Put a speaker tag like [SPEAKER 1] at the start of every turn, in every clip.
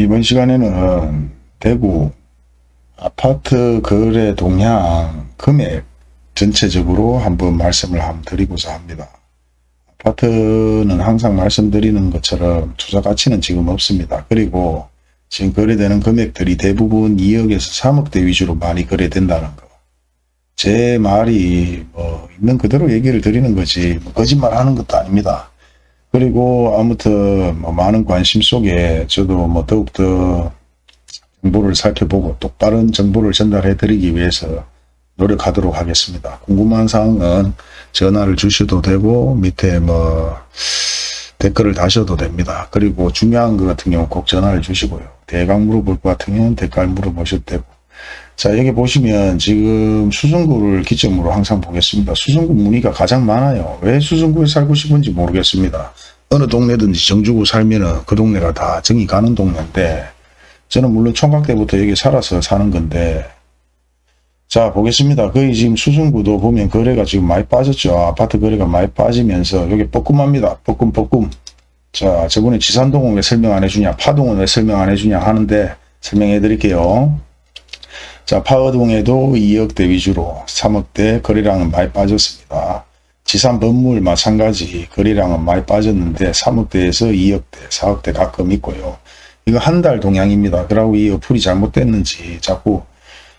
[SPEAKER 1] 이번 시간에는 대구 아파트 거래 동향 금액 전체적으로 한번 말씀을 한번 드리고자 합니다. 아파트는 항상 말씀드리는 것처럼 투자 가치는 지금 없습니다. 그리고 지금 거래되는 금액들이 대부분 2억에서 3억대 위주로 많이 거래된다는 거. 제 말이 뭐 있는 그대로 얘기를 드리는 거지 뭐 거짓말 하는 것도 아닙니다. 그리고 아무튼 뭐 많은 관심 속에 저도 뭐 더욱더 정보를 살펴보고 똑바른 정보를 전달해 드리기 위해서 노력하도록 하겠습니다. 궁금한 사항은 전화를 주셔도 되고 밑에 뭐 댓글을 다셔도 됩니다. 그리고 중요한 것 같은 경우 꼭 전화를 주시고요. 대강 물어볼 것 경우는 댓글 물어보셔도 되고 자 여기 보시면 지금 수성구를 기점으로 항상 보겠습니다. 수성구 문의가 가장 많아요. 왜 수성구에 살고 싶은지 모르겠습니다. 어느 동네든지 정주고 살면은 그 동네가 다 정이 가는 동네인데 저는 물론 총각 때부터 여기 살아서 사는 건데 자 보겠습니다. 거의 지금 수성구도 보면 거래가 지금 많이 빠졌죠. 아파트 거래가 많이 빠지면서 여기 뻐끔합니다. 뻐끔 뻐끔 자 저번에 지산동은 왜 설명 안 해주냐 파동은 왜 설명 안 해주냐 하는데 설명해 드릴게요. 자, 파워동에도 2억대 위주로 3억대 거래량은 많이 빠졌습니다. 지산 건물 마찬가지 거래량은 많이 빠졌는데 3억대에서 2억대, 4억대 가끔 있고요. 이거 한 달 동향입니다. 그러고 이 어플이 잘못됐는지 자꾸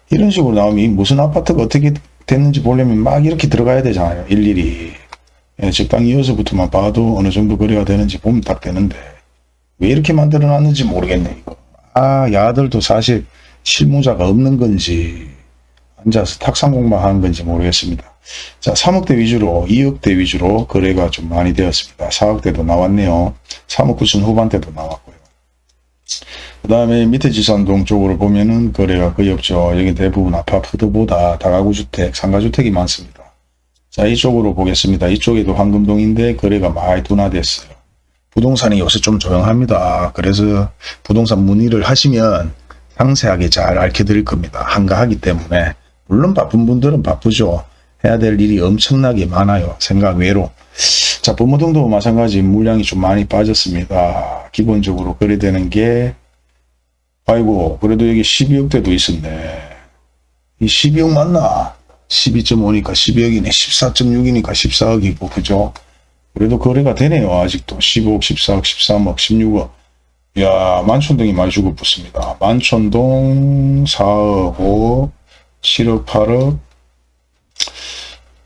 [SPEAKER 1] 이런 식으로 나오면 무슨 아파트가 어떻게 됐는지 보려면 막 이렇게 들어가야 되잖아요. 일일이. 예, 적당히 이어서부터만 봐도 어느 정도 거래가 되는지 보면 딱 되는데 왜 이렇게 만들어 놨는지 모르겠네 이거. 아 야들도 사실 실무자가 없는 건지 앉아서 탁상 공부하는 건지 모르겠습니다. 자 3억대 위주로 2억대 위주로 거래가 좀 많이 되었습니다. 4억대도 나왔네요. 3억 9천 후반대도 나왔고요. 그 다음에 밑에 지산동 쪽으로 보면은 거래가 거의 없죠. 여기 대부분 아파트보다 다가구 주택, 상가주택이 많습니다. 자 이쪽으로 보겠습니다. 이쪽에도 황금동인데 거래가 많이 둔화됐어요. 부동산이 요새 좀 조용합니다. 그래서 부동산 문의를 하시면 상세하게 잘 알려드릴 겁니다. 한가하기 때문에 물론 바쁜 분들은 바쁘죠. 해야 될 일이 엄청나게 많아요. 생각 외로. 자 범어동도 마찬가지 물량이 좀 많이 빠졌습니다. 기본적으로 거래되는 게 아이고 그래도 여기 12억대도 있었네. 이 12억 맞나? 12.5니까 12억이네. 14.6이니까 14억이고 그죠? 그래도 거래가 되네요. 아직도 15억, 14억, 13억, 16억. 야 만촌동이 많이 죽어붙습니다. 만촌동 4억 5, 7억 8억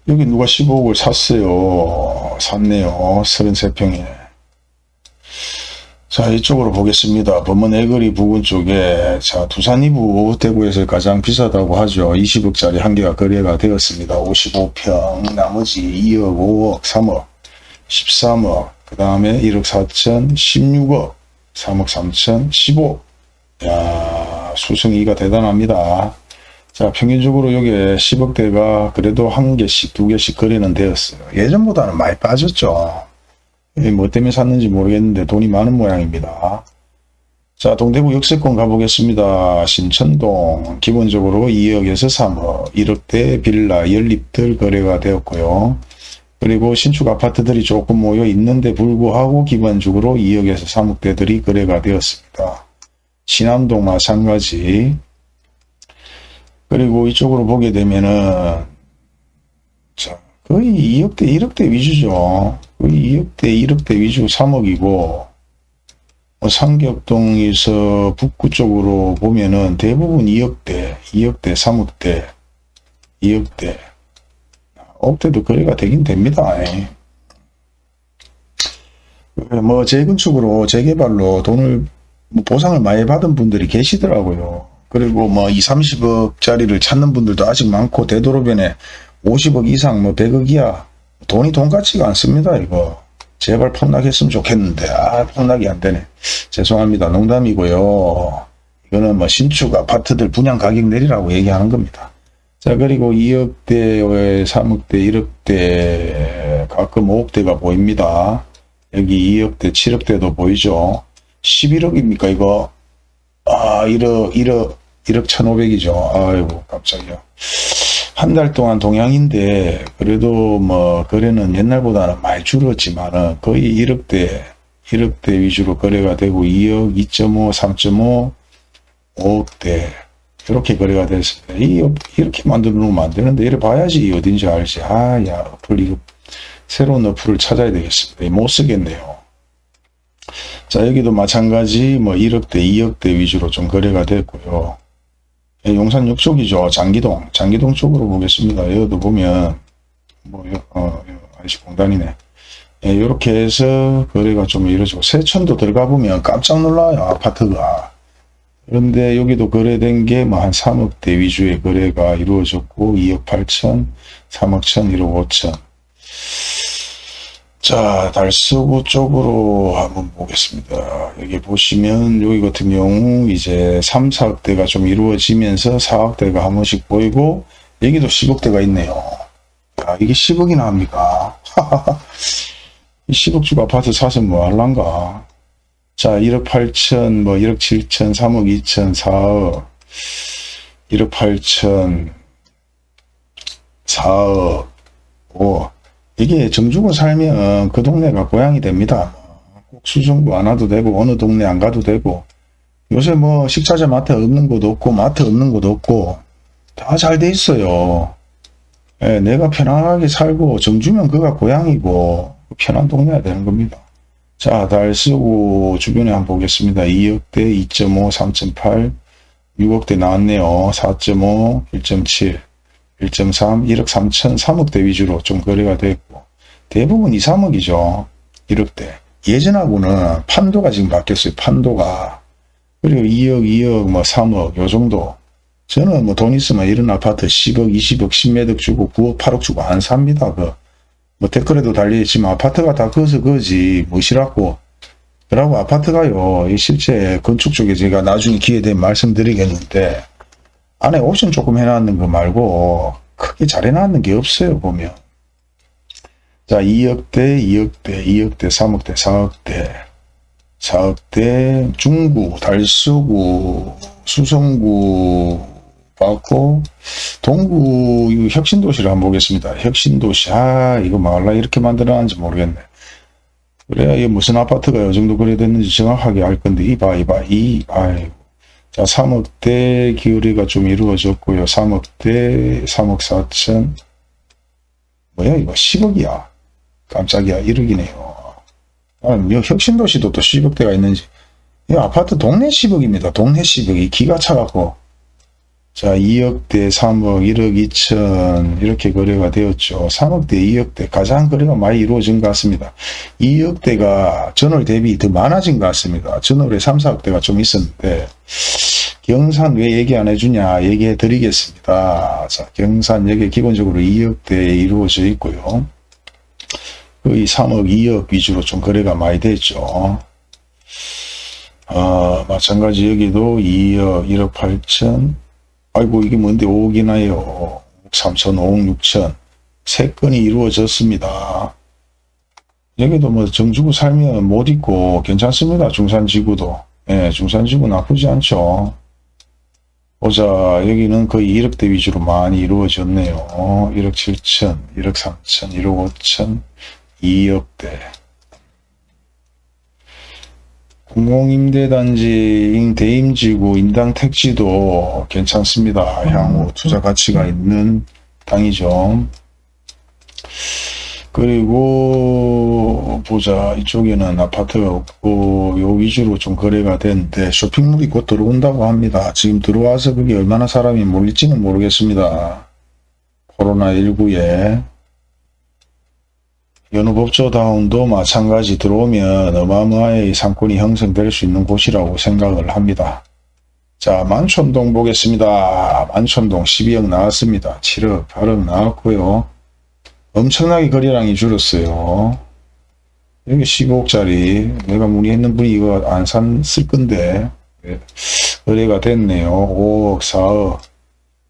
[SPEAKER 1] 여기 누가 15억을 샀어요. 샀네요. 33평에. 자 이쪽으로 보겠습니다. 범원 애거리 부근 쪽에 자 두산 이부 대구에서 가장 비싸다고 하죠. 20억짜리 한 개가 거래가 되었습니다. 55평 나머지 2억 5억 3억 13억 그 다음에 1억 4천 16억 3억 3천 15. 야 수승이가 대단합니다. 자 평균적으로 여기 10억대가 그래도 한 개씩 두 개씩 거래는 되었어요. 예전보다는 많이 빠졌죠. 뭐 때문에 샀는지 모르겠는데 돈이 많은 모양입니다. 자 동대구 역세권 가보겠습니다. 신천동 기본적으로 2억에서 3억 1억대 빌라 연립들 거래가 되었고요. 그리고 신축 아파트들이 조금 모여 있는데 불구하고 기본적으로 2억에서 3억대들이 거래가 되었습니다. 신암동 마찬가지 그리고 이쪽으로 보게 되면은 자 거의 2억대 1억대 위주죠. 거의 2억대 1억대 위주 3억이고 뭐 상격동에서 북구 쪽으로 보면은 대부분 2억대 2억대 3억대 2억대 억대도 거래가 되긴 됩니다. 뭐 재건축으로 재개발로 돈을 뭐 보상을 많이 받은 분들이 계시더라고요. 그리고 뭐 2, 30억짜리를 찾는 분들도 아직 많고 되도록변에 50억 이상 뭐 100억 이야 돈이 돈 같지가 않습니다. 이거 제발 폭락했으면 좋겠는데 아 폭락이 안 되네. 죄송합니다. 농담이고요. 이거는 뭐 신축 아파트들 분양 가격 내리라고 얘기하는 겁니다. 자 그리고 2억대, 3억대, 1억대, 가끔 5억대가 보입니다. 여기 2억대, 7억대도 보이죠. 11억입니까 이거? 아 1억, 1억, 1억 1,500이죠. 아이고 깜짝이야. 한 달 동안 동향인데 그래도 뭐 거래는 옛날보다는 많이 줄었지만은 거의 1억대, 1억대 위주로 거래가 되고 2억, 2.5, 3.5, 5억대 이렇게 거래가 됐습니다. 이, 이렇게 만들어 놓으면 안 되는데 이래 봐야지 어딘지 알지. 아, 야, 어플 이거 새로운 어플을 찾아야 되겠습니다. 못 쓰겠네요. 자, 여기도 마찬가지 뭐 1억대, 2억대 위주로 좀 거래가 됐고요. 예, 용산 역 쪽이죠. 장기동. 장기동 쪽으로 보겠습니다. 여기도 보면 뭐, 어, 아이씨 공단이네. 예, 이렇게 해서 거래가 좀 이루어지고 세천도 들어가 보면 깜짝 놀라요. 아파트가. 그런데 여기도 거래된 게 뭐 한 3억대 위주의 거래가 이루어졌고 2억 8천, 3억 천, 1억 5천. 자, 달서구 쪽으로 한번 보겠습니다. 여기 보시면 여기 같은 경우 이제 3, 4억대가 좀 이루어지면서 4억대가 한 번씩 보이고 여기도 10억대가 있네요. 야, 이게 10억이나 합니까? 이 10억 주고 아파트 사서 뭐 할란가? 자, 1억 8천, 뭐 1억 7천, 3억 2천, 4억, 1억 8천, 4억, 5억. 이게 정주고 살면 그 동네가 고향이 됩니다. 꼭 수정구 안 와도 되고 어느 동네 안 가도 되고 요새 뭐 식자재 마트 없는 곳 없고 마트 없는 곳 없고 다 잘 돼 있어요. 예, 내가 편안하게 살고 정주면 그가 고향이고 편한 동네가 되는 겁니다. 자, 달쓰고 주변에 한번 보겠습니다. 2억대, 2.5, 3.8, 6억대 나왔네요. 4.5, 1.7, 1.3, 1억 3천, 3억대 위주로 좀 거래가 됐고 대부분 2, 3억이죠. 1억대. 예전하고는 판도가 지금 바뀌었어요. 판도가. 그리고 2억, 2억, 뭐 3억 요 정도. 저는 뭐 돈 있으면 이런 아파트 10억, 20억, 10매덕 주고 9억, 8억 주고 안 삽니다. 그. 뭐 댓글에도 달려있지만 아파트가 다 그어서 그지. 뭐시라고. 그러고 아파트가요 이 실제 건축 쪽에 제가 나중에 기회 되면 말씀드리겠는데 안에 옵션 조금 해놨는 거 말고 크게 잘 해놨는 게 없어요 보면. 자 2억대 2억대 2억대 3억대 4억대. 4억대 중구 달서구 수성구 받고 동구 혁신도시를 한번 보겠습니다. 혁신도시 아 이거 말라 이렇게 만들어놨는지 모르겠네. 그래야 이게 무슨 아파트가 이 정도 그래 됐는지 정확하게 알 건데 이봐 이봐 이 아이고 자 3억대 기울이가 좀 이루어졌고요. 3억대 3억 4천 뭐야 이거 10억이야. 깜짝이야 1억이네요. 아, 혁신도시도 또 10억대가 있는지 이 아파트 동네 10억입니다. 동네 10억이 기가 차갖고 자, 2억대, 3억, 1억 2천 이렇게 거래가 되었죠. 3억대, 2억대 가장 거래가 많이 이루어진 것 같습니다. 2억대가 전월 대비 더 많아진 것 같습니다. 전월에 3, 4억대가 좀 있었는데 경산 왜 얘기 안 해주냐 얘기해 드리겠습니다. 자, 경산 여기 기본적으로 2억대에 이루어져 있고요. 거의 3억, 2억 위주로 좀 거래가 많이 됐죠. 어, 마찬가지 여기도 2억, 1억 8천, 아이고 이게 뭔데 5억이나요. 3천, 5억, 6천. 세 건이 이루어졌습니다. 여기도 뭐 정주고 살면 못 있고 괜찮습니다. 중산지구도. 예, 중산지구 나쁘지 않죠. 보자 여기는 거의 1억대 위주로 많이 이루어졌네요. 1억 7천, 1억 3천, 1억 5천, 2억대. 공공임대단지 대임지구 인당 택지도 괜찮습니다. 향후 투자 가치가 있는 땅이죠. 그리고 보자 이쪽에는 아파트가 없고 요 위주로 좀 거래가 되는데 쇼핑몰이 곧 들어온다고 합니다. 지금 들어와서 그게 얼마나 사람이 몰릴지는 모르겠습니다. 코로나19에 연우법조다운도 마찬가지 들어오면 어마어마하게 상권이 형성될 수 있는 곳이라고 생각을 합니다. 자 만촌동 보겠습니다. 만촌동 12억 나왔습니다. 7억 8억 나왔고요. 엄청나게 거래량이 줄었어요. 여기 15억짜리 내가 문의했는 분이 이거 안산쓸 건데 거래가 됐네요. 5억 4억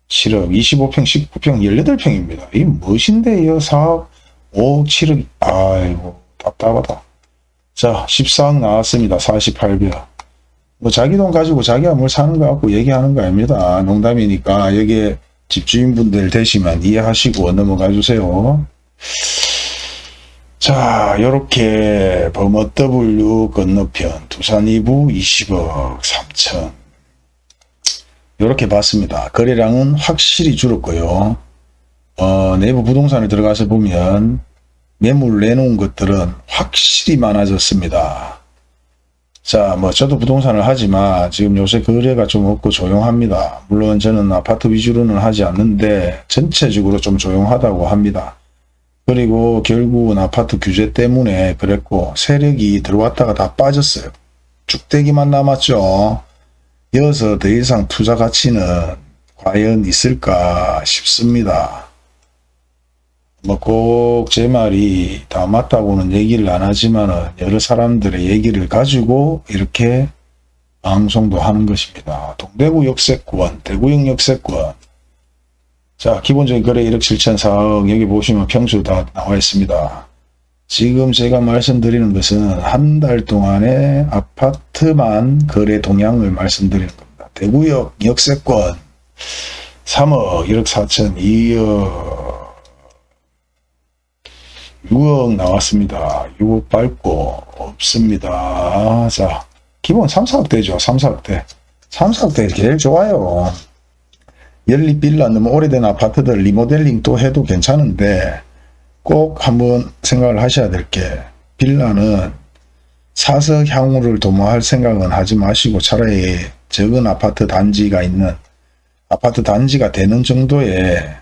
[SPEAKER 1] 7억 25평 19평 18평입니다. 이게 무엇인데요 4억 5억 7억 아이고 답답하다. 자 14억 나왔습니다. 48별. 뭐 자기 돈 가지고 자기가 뭘 사는 거 같고 얘기하는 거 아닙니다. 농담이니까 여기에 집주인분들 되시면 이해하시고 넘어가 주세요. 자, 요렇게 범어 W 건너편 두산 2부 20억 3천. 요렇게 봤습니다. 거래량은 확실히 줄었고요. 어, 내부 부동산에 들어가서 보면 매물 내놓은 것들은 확실히 많아졌습니다. 자, 뭐 저도 부동산을 하지만 지금 요새 거래가 좀 없고 조용합니다. 물론 저는 아파트 위주로는 하지 않는데 전체적으로 좀 조용하다고 합니다. 그리고 결국은 아파트 규제 때문에 그랬고 세력이 들어왔다가 다 빠졌어요. 쭉대기만 남았죠. 이어서 더 이상 투자 가치는 과연 있을까 싶습니다. 뭐 꼭 제 말이 다 맞다고는 얘기를 안 하지만은 여러 사람들의 얘기를 가지고 이렇게 방송도 하는 것입니다. 동대구 역세권, 대구역 역세권. 자, 기본적인 거래 1억 7천 4억 여기 보시면 평수 다 나와 있습니다. 지금 제가 말씀드리는 것은 한 달 동안의 아파트만 거래 동향을 말씀드리는 겁니다. 대구역 역세권 3억 1억 4천 2억 6억 나왔습니다. 6억 밟고 없습니다. 자, 기본 3, 4억 대죠. 3, 4억 대. 3, 4억 대 제일 좋아요. 연립 빌라 너무 오래된 아파트들 리모델링 또 해도 괜찮은데 꼭 한번 생각을 하셔야 될 게 빌라는 사석 향후를 도모할 생각은 하지 마시고 차라리 적은 아파트 단지가 있는 아파트 단지가 되는 정도의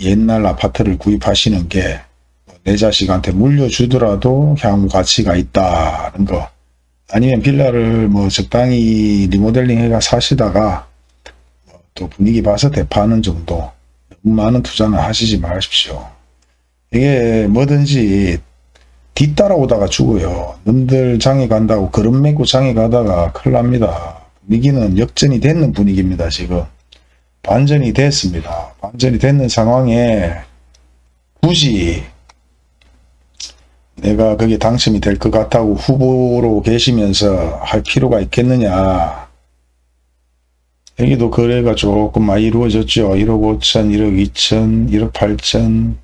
[SPEAKER 1] 옛날 아파트를 구입하시는 게 내 자식한테 물려주더라도 향후 가치가 있다는 거 아니면 빌라를 뭐 적당히 리모델링 해가 사시다가 뭐또 분위기 봐서 대파하는 정도 너무 많은 투자는 하시지 마십시오. 이게 뭐든지 뒤따라오다가 죽어요. 남들 장에 간다고 걸음 메고 장에 가다가 큰일 납니다. 분위기는 역전이 됐는 분위기입니다. 지금 반전이 됐습니다. 반전이 됐는 상황에 굳이 내가 거기에 당첨이 될 것 같다고 후보로 계시면서 할 필요가 있겠느냐. 여기도 거래가 조금 많이 이루어졌죠. 1억 5천, 1억 2천, 1억 8천,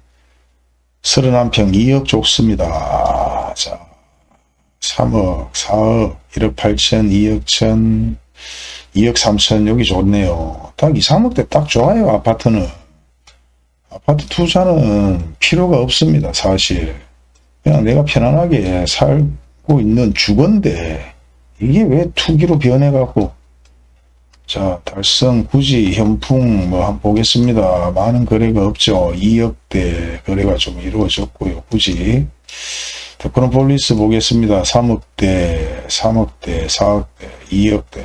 [SPEAKER 1] 31평 2억 좋습니다. 자, 3억, 4억, 1억 8천, 2억 천, 2억 3천 여기 좋네요. 딱 2, 3억대 딱 좋아요. 아파트는. 아파트 투자는 필요가 없습니다. 사실. 그냥 내가 편안하게 살고 있는 주건데 이게 왜 투기로 변해갖고 자 달성 구지 현풍 뭐 한번 보겠습니다. 많은 거래가 없죠. 2억대 거래가 좀 이루어졌고요. 구지 테크노폴리스 보겠습니다. 3억대 3억대 4억대 2억대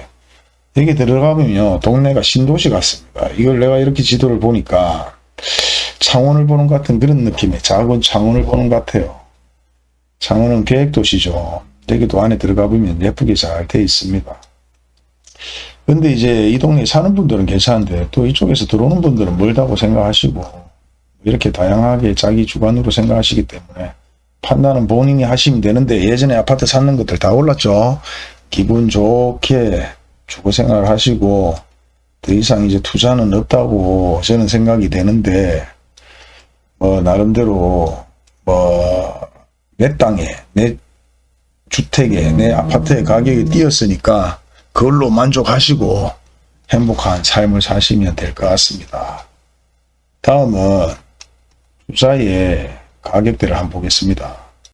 [SPEAKER 1] 여기 들어가면요 동네가 신도시 같습니다. 이걸 내가 이렇게 지도를 보니까 창원을 보는 것 같은 그런 느낌의 작은 창원을 보는 것 같아요. 창원은 계획도시죠. 여기도 안에 들어가 보면 예쁘게 잘 돼 있습니다. 근데 이제 이 동네에 사는 분들은 괜찮은데 또 이쪽에서 들어오는 분들은 멀다고 생각하시고 이렇게 다양하게 자기 주관으로 생각하시기 때문에 판단은 본인이 하시면 되는데 예전에 아파트 사는 것들 다 올랐죠. 기분 좋게 주거 생활을 하시고 더 이상 이제 투자는 없다고 저는 생각이 되는데 뭐 나름대로 뭐 내 땅에 내 주택에 내 아파트의 가격이 뛰었으니까 그걸로 만족하시고 행복한 삶을 사시면 될 것 같습니다. 다음은 투자의 가격대를 한번 보겠습니다.